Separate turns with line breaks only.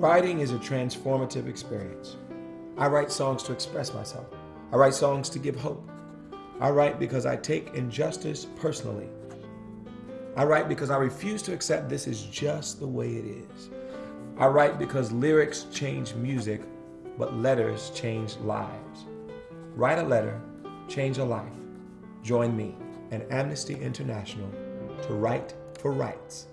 Writing is a transformative experience. I write songs to express myself. I write songs to give hope. I write because I take injustice personally. I write because I refuse to accept this is just the way it is. I write because lyrics change music, but letters change lives. Write a letter, change a life. Join me and Amnesty International to write for rights.